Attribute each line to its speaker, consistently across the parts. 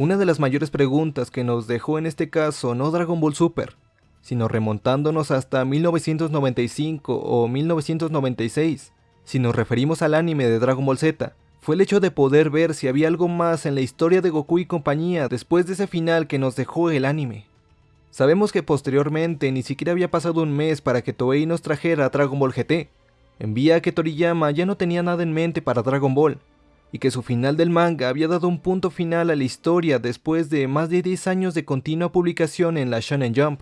Speaker 1: Una de las mayores preguntas que nos dejó en este caso no Dragon Ball Super, sino remontándonos hasta 1995 o 1996, si nos referimos al anime de Dragon Ball Z, fue el hecho de poder ver si había algo más en la historia de Goku y compañía después de ese final que nos dejó el anime. Sabemos que posteriormente ni siquiera había pasado un mes para que Toei nos trajera Dragon Ball GT. Envía que Toriyama ya no tenía nada en mente para Dragon Ball, y que su final del manga había dado un punto final a la historia después de más de 10 años de continua publicación en la Shonen Jump.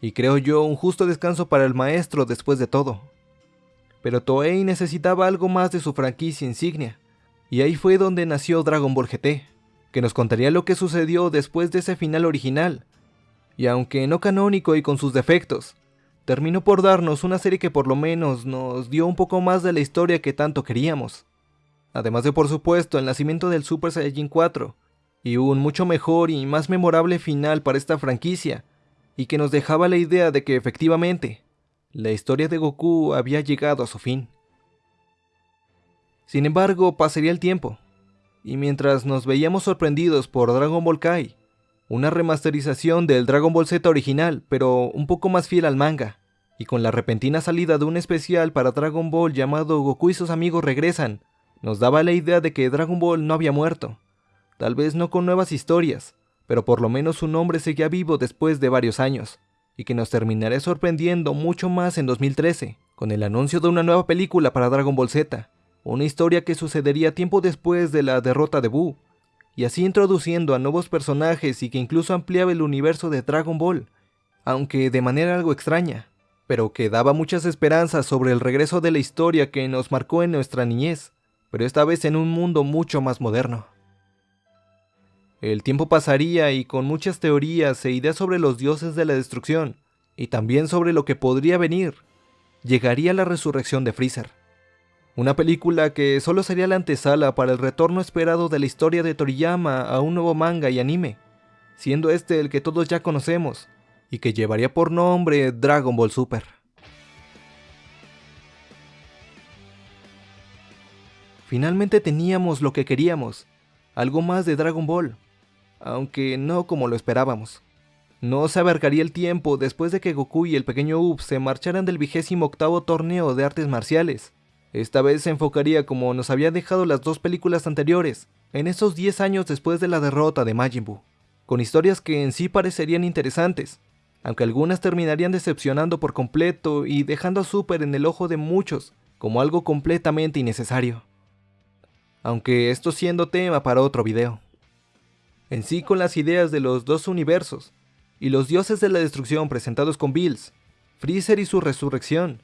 Speaker 1: Y creo yo un justo descanso para el maestro después de todo. Pero Toei necesitaba algo más de su franquicia insignia, y ahí fue donde nació Dragon Ball GT, que nos contaría lo que sucedió después de ese final original, y aunque no canónico y con sus defectos, terminó por darnos una serie que por lo menos nos dio un poco más de la historia que tanto queríamos además de por supuesto el nacimiento del Super Saiyajin 4, y un mucho mejor y más memorable final para esta franquicia, y que nos dejaba la idea de que efectivamente, la historia de Goku había llegado a su fin. Sin embargo, pasaría el tiempo, y mientras nos veíamos sorprendidos por Dragon Ball Kai, una remasterización del Dragon Ball Z original, pero un poco más fiel al manga, y con la repentina salida de un especial para Dragon Ball llamado Goku y sus amigos regresan, nos daba la idea de que Dragon Ball no había muerto. Tal vez no con nuevas historias, pero por lo menos su nombre seguía vivo después de varios años, y que nos terminaría sorprendiendo mucho más en 2013, con el anuncio de una nueva película para Dragon Ball Z, una historia que sucedería tiempo después de la derrota de Buu, y así introduciendo a nuevos personajes y que incluso ampliaba el universo de Dragon Ball, aunque de manera algo extraña, pero que daba muchas esperanzas sobre el regreso de la historia que nos marcó en nuestra niñez pero esta vez en un mundo mucho más moderno. El tiempo pasaría y con muchas teorías e ideas sobre los dioses de la destrucción, y también sobre lo que podría venir, llegaría la resurrección de Freezer. Una película que solo sería la antesala para el retorno esperado de la historia de Toriyama a un nuevo manga y anime, siendo este el que todos ya conocemos, y que llevaría por nombre Dragon Ball Super. Finalmente teníamos lo que queríamos, algo más de Dragon Ball, aunque no como lo esperábamos. No se abarcaría el tiempo después de que Goku y el pequeño Up se marcharan del vigésimo octavo torneo de artes marciales. Esta vez se enfocaría como nos había dejado las dos películas anteriores, en esos 10 años después de la derrota de Majin Buu, con historias que en sí parecerían interesantes, aunque algunas terminarían decepcionando por completo y dejando a Super en el ojo de muchos como algo completamente innecesario aunque esto siendo tema para otro video. En sí con las ideas de los dos universos, y los dioses de la destrucción presentados con Bills, Freezer y su resurrección,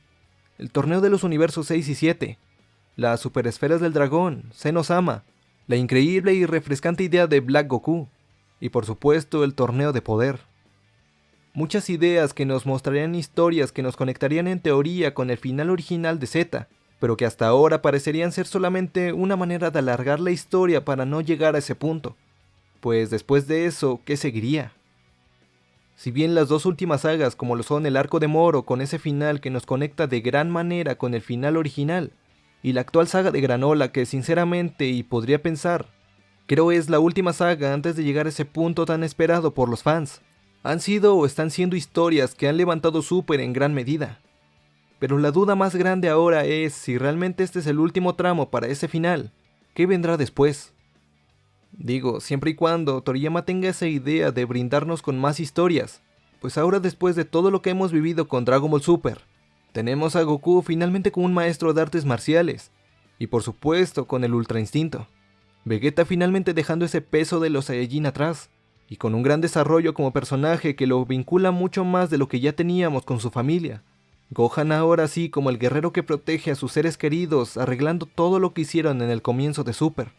Speaker 1: el torneo de los universos 6 y 7, las superesferas del dragón, Senosama, la increíble y refrescante idea de Black Goku, y por supuesto el torneo de poder. Muchas ideas que nos mostrarían historias que nos conectarían en teoría con el final original de Z, pero que hasta ahora parecerían ser solamente una manera de alargar la historia para no llegar a ese punto. Pues después de eso, ¿qué seguiría? Si bien las dos últimas sagas como lo son el arco de Moro con ese final que nos conecta de gran manera con el final original, y la actual saga de Granola que sinceramente y podría pensar, creo es la última saga antes de llegar a ese punto tan esperado por los fans, han sido o están siendo historias que han levantado Super en gran medida. Pero la duda más grande ahora es si realmente este es el último tramo para ese final. ¿Qué vendrá después? Digo, siempre y cuando Toriyama tenga esa idea de brindarnos con más historias, pues ahora después de todo lo que hemos vivido con Dragon Ball Super, tenemos a Goku finalmente como un maestro de artes marciales, y por supuesto con el Ultra Instinto. Vegeta finalmente dejando ese peso de los Saiyajin atrás, y con un gran desarrollo como personaje que lo vincula mucho más de lo que ya teníamos con su familia, Gohan ahora sí como el guerrero que protege a sus seres queridos, arreglando todo lo que hicieron en el comienzo de Super.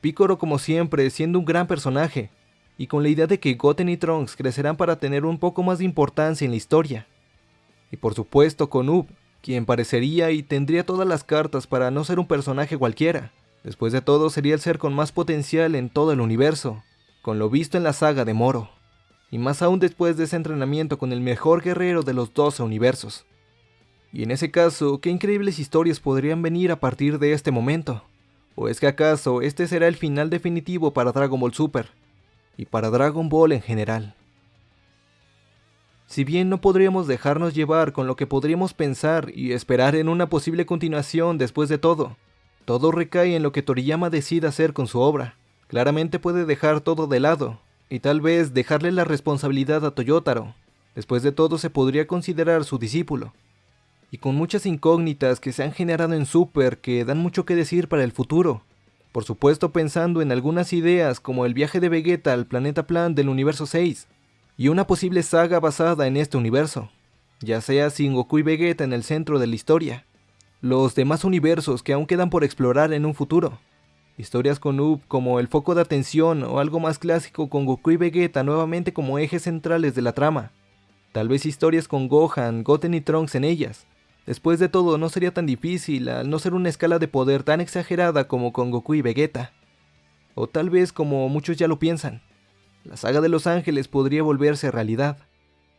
Speaker 1: Piccolo como siempre, siendo un gran personaje, y con la idea de que Goten y Trunks crecerán para tener un poco más de importancia en la historia. Y por supuesto con Up, quien parecería y tendría todas las cartas para no ser un personaje cualquiera. Después de todo sería el ser con más potencial en todo el universo, con lo visto en la saga de Moro. Y más aún después de ese entrenamiento con el mejor guerrero de los 12 universos. Y en ese caso, ¿qué increíbles historias podrían venir a partir de este momento? ¿O es que acaso este será el final definitivo para Dragon Ball Super? y para Dragon Ball en general. Si bien no podríamos dejarnos llevar con lo que podríamos pensar y esperar en una posible continuación después de todo, todo recae en lo que Toriyama decida hacer con su obra. Claramente puede dejar todo de lado, y tal vez dejarle la responsabilidad a Toyotaro. Después de todo se podría considerar su discípulo. Y con muchas incógnitas que se han generado en Super que dan mucho que decir para el futuro. Por supuesto pensando en algunas ideas como el viaje de Vegeta al planeta plan del universo 6, y una posible saga basada en este universo, ya sea sin Goku y Vegeta en el centro de la historia, los demás universos que aún quedan por explorar en un futuro, historias con Up como el foco de atención o algo más clásico con Goku y Vegeta nuevamente como ejes centrales de la trama, tal vez historias con Gohan, Goten y Trunks en ellas. Después de todo, no sería tan difícil al no ser una escala de poder tan exagerada como con Goku y Vegeta. O tal vez como muchos ya lo piensan, la saga de Los Ángeles podría volverse realidad,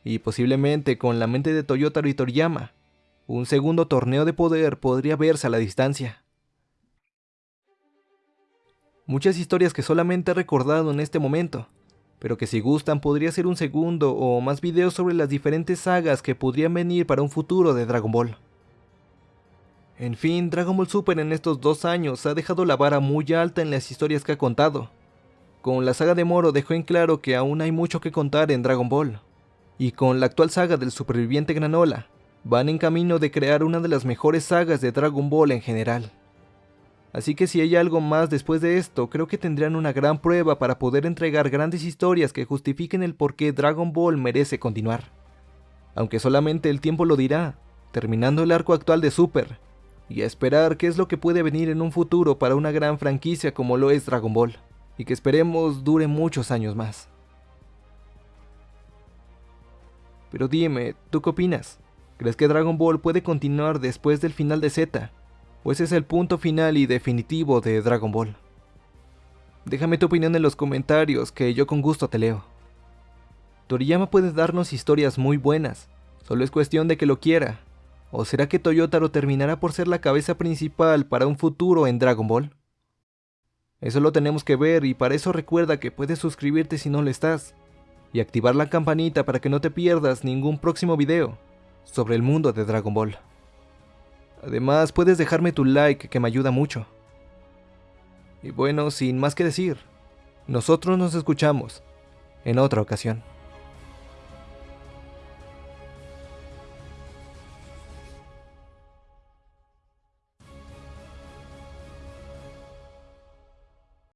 Speaker 1: y posiblemente con la mente de Toyotaro y Toriyama, un segundo torneo de poder podría verse a la distancia. Muchas historias que solamente he recordado en este momento, pero que si gustan podría ser un segundo o más videos sobre las diferentes sagas que podrían venir para un futuro de Dragon Ball. En fin, Dragon Ball Super en estos dos años ha dejado la vara muy alta en las historias que ha contado, con la saga de Moro dejó en claro que aún hay mucho que contar en Dragon Ball. Y con la actual saga del superviviente Granola, van en camino de crear una de las mejores sagas de Dragon Ball en general. Así que si hay algo más después de esto, creo que tendrán una gran prueba para poder entregar grandes historias que justifiquen el por qué Dragon Ball merece continuar. Aunque solamente el tiempo lo dirá, terminando el arco actual de Super, y a esperar qué es lo que puede venir en un futuro para una gran franquicia como lo es Dragon Ball y que esperemos dure muchos años más. Pero dime, ¿tú qué opinas? ¿Crees que Dragon Ball puede continuar después del final de Z? ¿O ese es el punto final y definitivo de Dragon Ball? Déjame tu opinión en los comentarios, que yo con gusto te leo. Toriyama puede darnos historias muy buenas, solo es cuestión de que lo quiera. ¿O será que Toyotaro terminará por ser la cabeza principal para un futuro en Dragon Ball? Eso lo tenemos que ver y para eso recuerda que puedes suscribirte si no lo estás y activar la campanita para que no te pierdas ningún próximo video sobre el mundo de Dragon Ball. Además puedes dejarme tu like que me ayuda mucho. Y bueno, sin más que decir, nosotros nos escuchamos en otra ocasión.